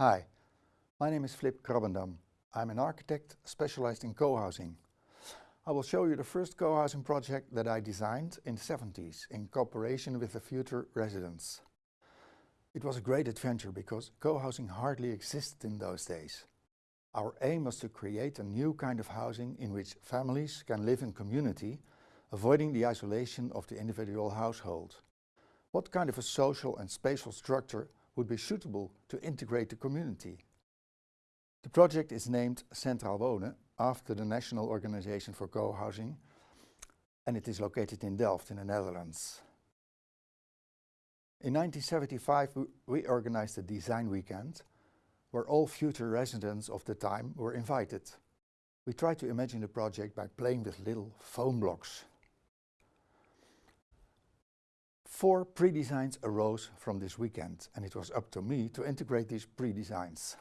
Hi, my name is Flip Krabbendam. I'm an architect specialized in co-housing. I will show you the first co-housing project that I designed in the 70s in cooperation with the future residents. It was a great adventure because co-housing hardly existed in those days. Our aim was to create a new kind of housing in which families can live in community, avoiding the isolation of the individual household. What kind of a social and spatial structure would be suitable to integrate the community? The project is named Centraal Wonen after the National Organization for Co-housing and it is located in Delft in the Netherlands. In 1975 we organized a design weekend where all future residents of the time were invited. We tried to imagine the project by playing with little foam blocks. Four pre-designs arose from this weekend and it was up to me to integrate these pre-designs.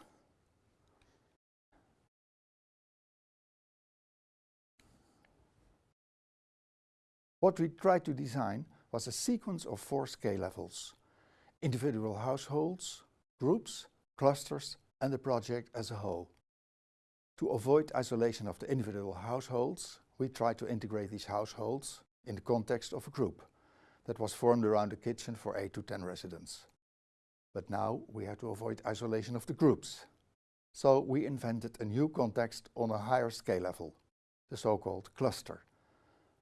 What we tried to design was a sequence of four scale levels. Individual households, groups, clusters and the project as a whole. To avoid isolation of the individual households, we tried to integrate these households in the context of a group that was formed around a kitchen for 8 to 10 residents. But now we had to avoid isolation of the groups. So we invented a new context on a higher scale level, the so-called cluster,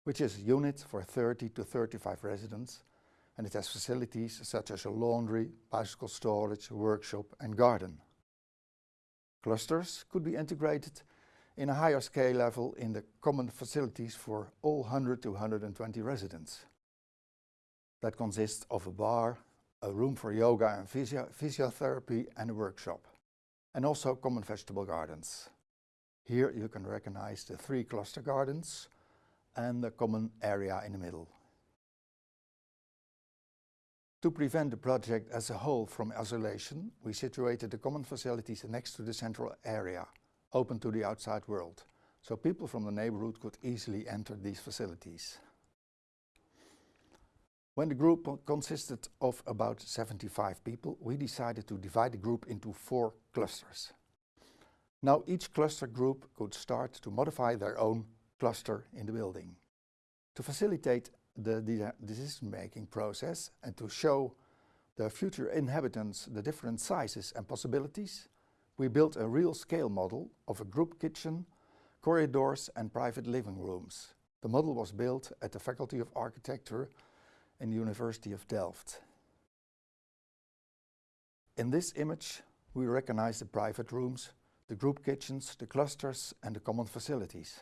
which is a unit for 30 to 35 residents and it has facilities such as a laundry, bicycle storage, workshop and garden. Clusters could be integrated in a higher scale level in the common facilities for all 100 to 120 residents. That consists of a bar, a room for yoga and physio physiotherapy and a workshop. And also common vegetable gardens. Here you can recognize the three cluster gardens and the common area in the middle. To prevent the project as a whole from isolation, we situated the common facilities next to the central area, open to the outside world, so people from the neighborhood could easily enter these facilities. When the group consisted of about 75 people, we decided to divide the group into four clusters. Now each cluster group could start to modify their own cluster in the building. To facilitate the decision-making process and to show the future inhabitants the different sizes and possibilities, we built a real scale model of a group kitchen, corridors and private living rooms. The model was built at the Faculty of Architecture the University of Delft. In this image we recognize the private rooms, the group kitchens, the clusters and the common facilities.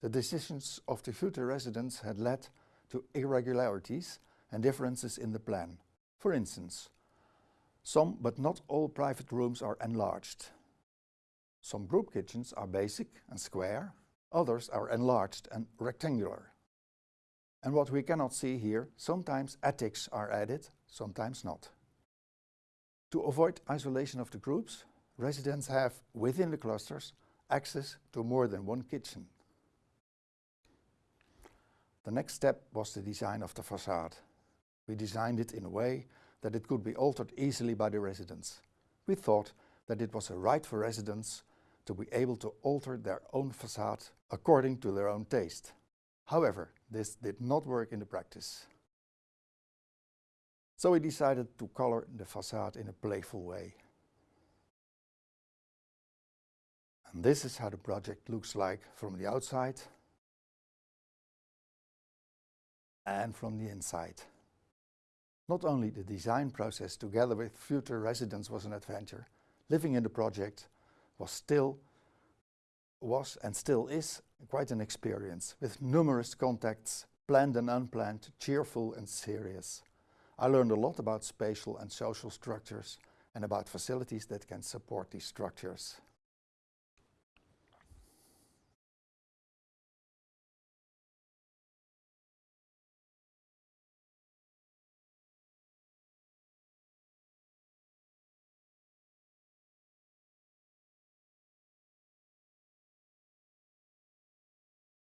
The decisions of the future residents had led to irregularities and differences in the plan. For instance, some but not all private rooms are enlarged. Some group kitchens are basic and square, others are enlarged and rectangular. And what we cannot see here, sometimes attics are added, sometimes not. To avoid isolation of the groups, residents have, within the clusters, access to more than one kitchen. The next step was the design of the facade. We designed it in a way that it could be altered easily by the residents. We thought that it was a right for residents to be able to alter their own facade according to their own taste. However, this did not work in the practice. So we decided to color the facade in a playful way. And this is how the project looks like from the outside and from the inside. Not only the design process together with future residents was an adventure, living in the project was still was and still is quite an experience with numerous contacts, planned and unplanned, cheerful and serious. I learned a lot about spatial and social structures and about facilities that can support these structures.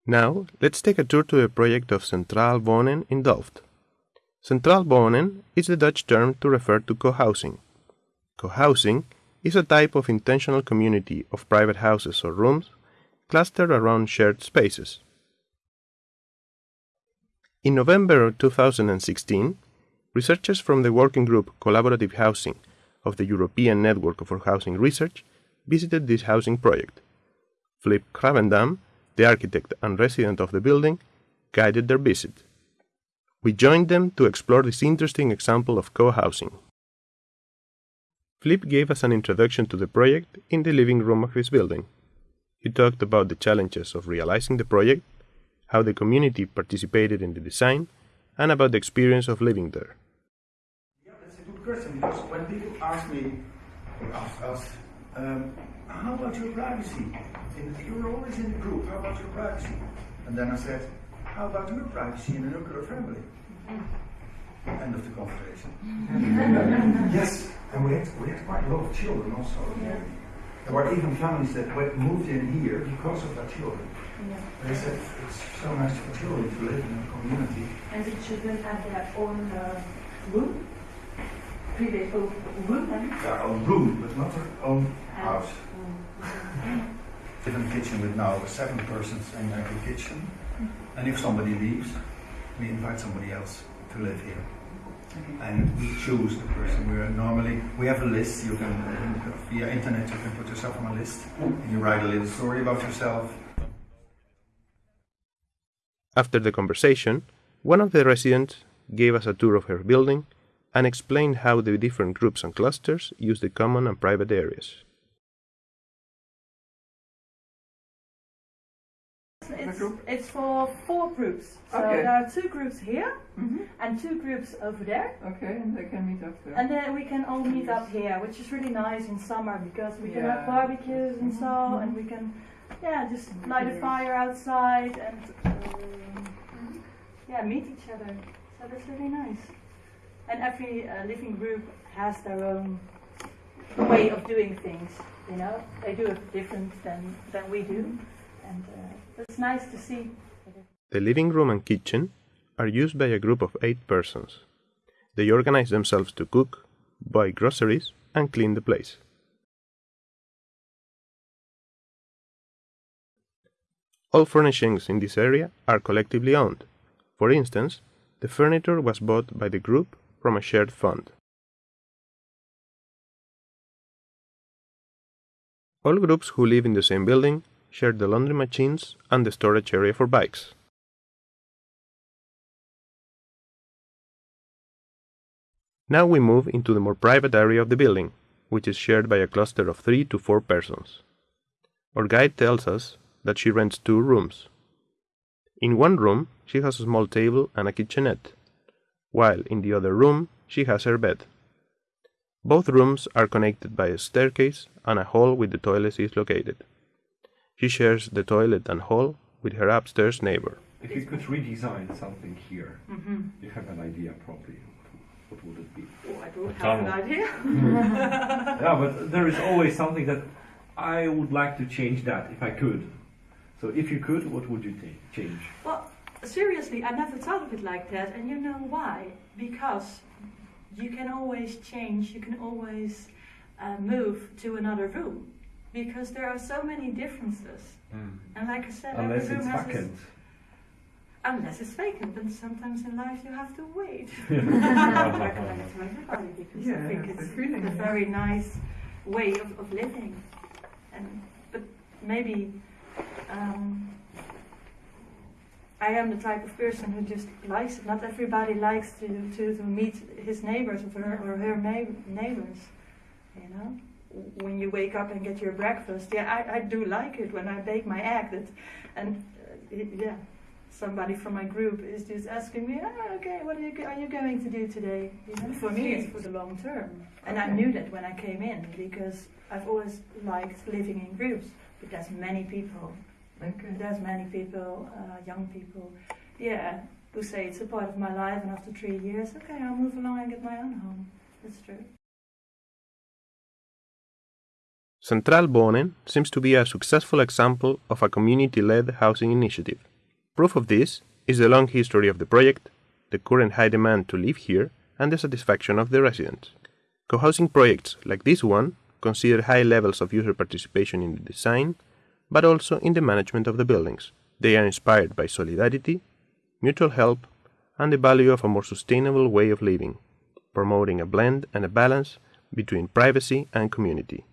Now, let's take a tour to the project of Centraal Wonen in Delft. Centraal Wonen is the Dutch term to refer to co-housing. Co-housing is a type of intentional community of private houses or rooms clustered around shared spaces. In November 2016, researchers from the working group Collaborative Housing of the European Network for Housing Research visited this housing project. Flip Krabbendam, the architect and resident of the building, guided their visit. We joined them to explore this interesting example of co-housing. Flip gave us an introduction to the project in the living room of his building. He talked about the challenges of realizing the project, how the community participated in the design, and about the experience of living there. Yeah, that's a good question because when people ask me, ask us, um, how about your privacy? In, you're always in the group, how about your privacy? And then I said, how about your privacy in a nuclear family? Mm-hmm. End of the conversation. yes, and we had, we had quite a lot of children also. Yeah. There were even families that went, moved in here because of their children. Yeah. They said it's so nice for children to live in a community. And the children have their own uh, room, private own room, then. Their own room, but not their own uh, house. Mm, Mm. Different kitchen with now seven persons in every kitchen. And if somebody leaves, we invite somebody else to live here. And we choose the person. We are normally we have a list. You can uh, via internet you can put yourself on a list and you write a little story about yourself. After the conversation, one of the residents gave us a tour of her building and explained how the different groups and clusters use the common and private areas. It's, it's for four groups. So Okay. there are two groups here hmm and two groups over there. Okay, and they can meet up there. And then we can all meet up here, which is really nice in summer because we can have Yeah. barbecues and so, and we can, yeah, just light a fire outside and, um, yeah, meet each other. So that's really nice. And every uh, living group has their own way of doing things. You know, they do it different than than we do, and uh, it's nice to see. The living room and kitchen are used by a group of eight persons. They organize themselves to cook, buy groceries, and clean the place. All furnishings in this area are collectively owned. For instance, the furniture was bought by the group from a shared fund. All groups who live in the same building share the laundry machines and the storage area for bikes. Now we move into the more private area of the building, which is shared by a cluster of three to four persons. Our guide tells us that she rents two rooms. In one room, she has a small table and a kitchenette, while in the other room, she has her bed. Both rooms are connected by a staircase and a hall with the toilet is located. She shares the toilet and hall with her upstairs neighbor. If you could redesign something here, Mm-hmm. you have an idea probably. What would it be? Oh, I don't have an tunnel. idea. yeah, but there is always something that I would like to change that if I could. So if you could, what would you ta- change? Well, seriously, I never thought of it like that, and you know why? Because you can always change, you can always uh, move to another room, because there are so many differences. And like I said, Unless every it's room has its- vacant. Unless it's vacant, but sometimes in life you have to wait. I recommend it to everybody because I think it's feeling, a yeah. very nice way of, of living. And but maybe um, I am the type of person who just likes it. Not everybody likes to, to, to meet his neighbors or her, or her neighbors. You know, when you wake up and get your breakfast, yeah, I, I do like it when I bake my egg. That, and uh, yeah, somebody from my group is just asking me, ah, okay, what are you, are you going to do today? You know, for me, it's for the long term. And I knew that when I came in because I've always liked living in groups. But there's many people Okay. there's many people, uh, young people, yeah, who say it's a part of my life, and after three years, okay, I'll move along and get my own home. That's true. Centraal Wonen seems to be a successful example of a community led housing initiative. Proof of this is the long history of the project, the current high demand to live here, and the satisfaction of the residents. Co housing projects like this one consider high levels of user participation in the design, but also in the management of the buildings. They are inspired by solidarity, mutual help, and the value of a more sustainable way of living, promoting a blend and a balance between privacy and community.